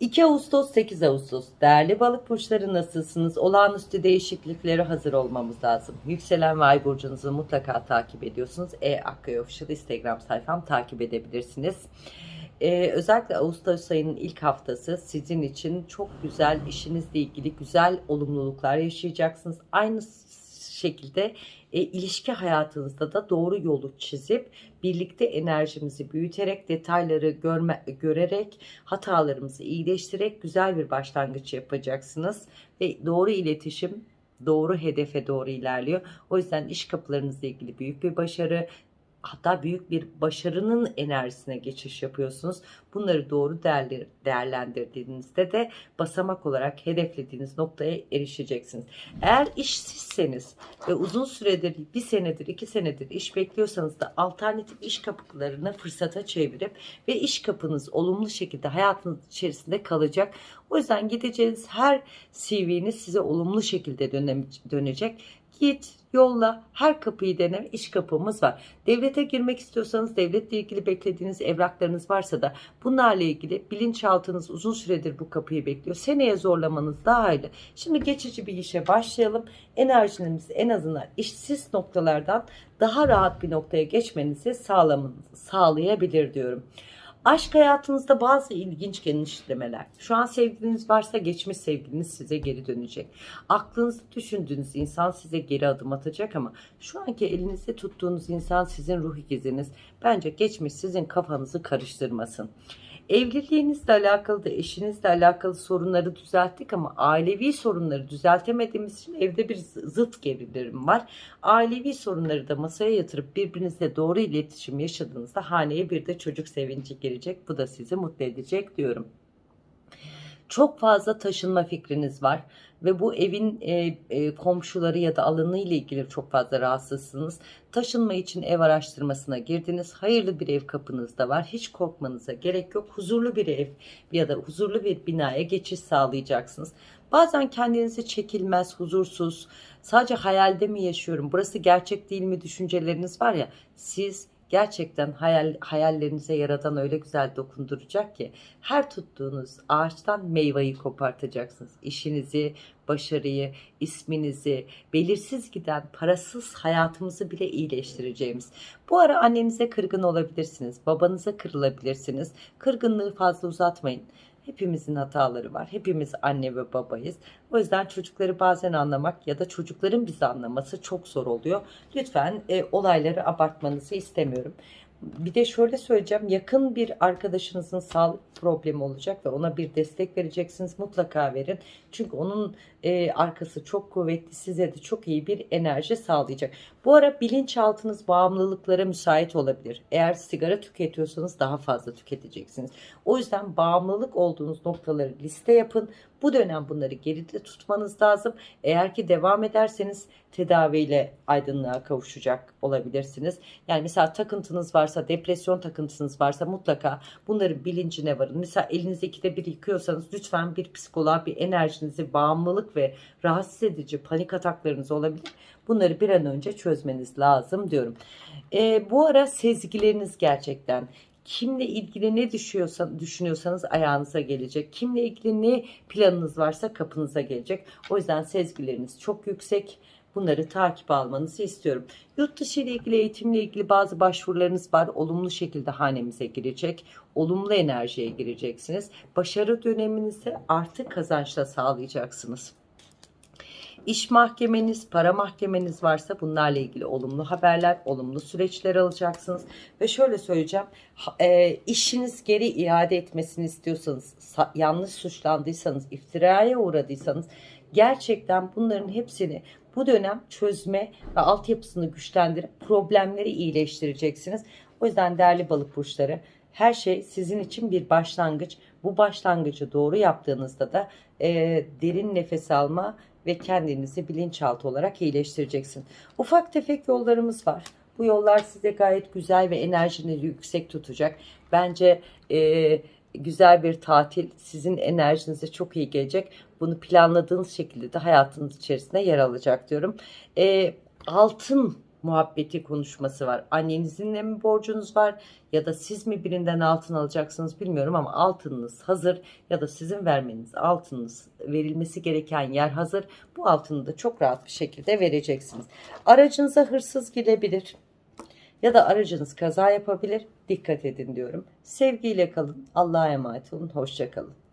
2 Ağustos 8 Ağustos değerli balık burçları nasılsınız? Olağanüstü değişikliklere hazır olmamız lazım. Yükselen ve ay burcunuzu mutlaka takip ediyorsunuz. E Akkaya Official Instagram sayfam takip edebilirsiniz. Ee, özellikle Ağustos ayının ilk haftası sizin için çok güzel işinizle ilgili güzel olumluluklar yaşayacaksınız. Aynı şekilde e, ilişki hayatınızda da doğru yolu çizip birlikte enerjimizi büyüterek detayları görme, görerek hatalarımızı iyileştirerek güzel bir başlangıç yapacaksınız ve doğru iletişim doğru hedefe doğru ilerliyor. O yüzden iş kapılarınızla ilgili büyük bir başarı, hatta büyük bir başarının enerjisine geçiş yapıyorsunuz. Bunları doğru değerlendirdiğinizde de basamak olarak hedeflediğiniz noktaya erişeceksiniz. Eğer işsizseniz ve uzun süredir bir senedir iki senedir iş bekliyorsanız da alternatif iş kapılarını fırsata çevirip ve iş kapınız olumlu şekilde hayatınız içerisinde kalacak. O yüzden gideceğiniz her CV'niz size olumlu şekilde dönecek. Git, yolla, her kapıyı dene, iş kapımız var. Devlete girmek istiyorsanız, devletle ilgili beklediğiniz evraklarınız varsa da bunlarla ilgili bilinçaltınız uzun süredir bu kapıyı bekliyor. Seneye zorlamanız daha iyi. Şimdi geçici bir işe başlayalım. Enerjinizi en azından işsiz noktalardan daha rahat bir noktaya geçmenizi sağlayabilir diyorum. Aşk hayatınızda bazı ilginç genişlemeler. Şu an sevgiliniz varsa geçmiş sevgiliniz size geri dönecek. Aklınızda düşündüğünüz insan size geri adım atacak ama şu anki elinizde tuttuğunuz insan sizin ruh ikiziniz. Bence geçmiş sizin kafanızı karıştırmasın. Evliliğinizle alakalı da eşinizle alakalı sorunları düzelttik ama ailevi sorunları düzeltemediğimiz için evde bir zıt gerilim var. Ailevi sorunları da masaya yatırıp birbirinizle doğru iletişim yaşadığınızda haneye bir de çocuk sevinci gelecek. Bu da sizi mutlu edecek diyorum. Çok fazla taşınma fikriniz var ve bu evin e, e, komşuları ya da alanı ile ilgili çok fazla rahatsızsınız. Taşınma için ev araştırmasına girdiniz. Hayırlı bir ev kapınızda var. Hiç korkmanıza gerek yok. Huzurlu bir ev ya da huzurlu bir binaya geçiş sağlayacaksınız. Bazen kendinizi çekilmez, huzursuz, sadece hayalde mi yaşıyorum, burası gerçek değil mi düşünceleriniz var ya, siz gerçekten hayal, hayallerinize yaradan öyle güzel dokunduracak ki her tuttuğunuz ağaçtan meyveyi kopartacaksınız. İşinizi, başarıyı, isminizi, belirsiz giden parasız hayatımızı bile iyileştireceğimiz. Bu ara annenize kırgın olabilirsiniz, babanıza kırılabilirsiniz. Kırgınlığı fazla uzatmayın. Hepimizin hataları var. Hepimiz anne ve babayız. O yüzden çocukları bazen anlamak ya da çocukların bizi anlaması çok zor oluyor. Lütfen e, olayları abartmanızı istemiyorum. Bir de şöyle söyleyeceğim yakın bir arkadaşınızın sağlık problemi olacak ve ona bir destek vereceksiniz mutlaka verin. Çünkü onun e, arkası çok kuvvetli size de çok iyi bir enerji sağlayacak. Bu ara bilinçaltınız bağımlılıklara müsait olabilir. Eğer sigara tüketiyorsanız daha fazla tüketeceksiniz. O yüzden bağımlılık olduğunuz noktaları liste yapın. Bu dönem bunları geride tutmanız lazım. Eğer ki devam ederseniz tedaviyle aydınlığa kavuşacak olabilirsiniz. Yani mesela takıntınız varsa, depresyon takıntınız varsa mutlaka bunların bilincine varın. Mesela elinizi ikide bir yıkıyorsanız lütfen bir psikoloğa bir enerjinizi bağımlılık ve rahatsız edici panik ataklarınız olabilir. Bunları bir an önce çözmeniz lazım diyorum. E, bu ara sezgileriniz gerçekten kimle ilgili ne düşünüyorsanız ayağınıza gelecek. Kimle ilgili ne planınız varsa kapınıza gelecek. O yüzden sezgileriniz çok yüksek. Bunları takip almanızı istiyorum. Yurt dışı ile ilgili eğitimle ilgili bazı başvurularınız var. Olumlu şekilde hanemize girecek. Olumlu enerjiye gireceksiniz. Başarı döneminizi artı kazançla sağlayacaksınız. İş mahkemeniz, para mahkemeniz varsa bunlarla ilgili olumlu haberler, olumlu süreçler alacaksınız. Ve şöyle söyleyeceğim, e, işiniz geri iade etmesini istiyorsanız, yanlış suçlandıysanız, iftiraya uğradıysanız gerçekten bunların hepsini bu dönem çözme ve altyapısını güçlendirip problemleri iyileştireceksiniz. O yüzden değerli balık burçları her şey sizin için bir başlangıç. Bu başlangıcı doğru yaptığınızda da e, derin nefes alma ve kendinizi bilinçaltı olarak iyileştireceksin. Ufak tefek yollarımız var. Bu yollar size gayet güzel ve enerjinizi yüksek tutacak. Bence e, güzel bir tatil sizin enerjinize çok iyi gelecek. Bunu planladığınız şekilde de hayatınız içerisinde yer alacak diyorum. E, altın muhabbeti konuşması var. Annenizin mi borcunuz var ya da siz mi birinden altın alacaksınız bilmiyorum ama altınınız hazır ya da sizin vermeniz altınınız verilmesi gereken yer hazır. Bu altını da çok rahat bir şekilde vereceksiniz. Aracınıza hırsız girebilir ya da aracınız kaza yapabilir. Dikkat edin diyorum. Sevgiyle kalın. Allah'a emanet olun. Hoşça kalın.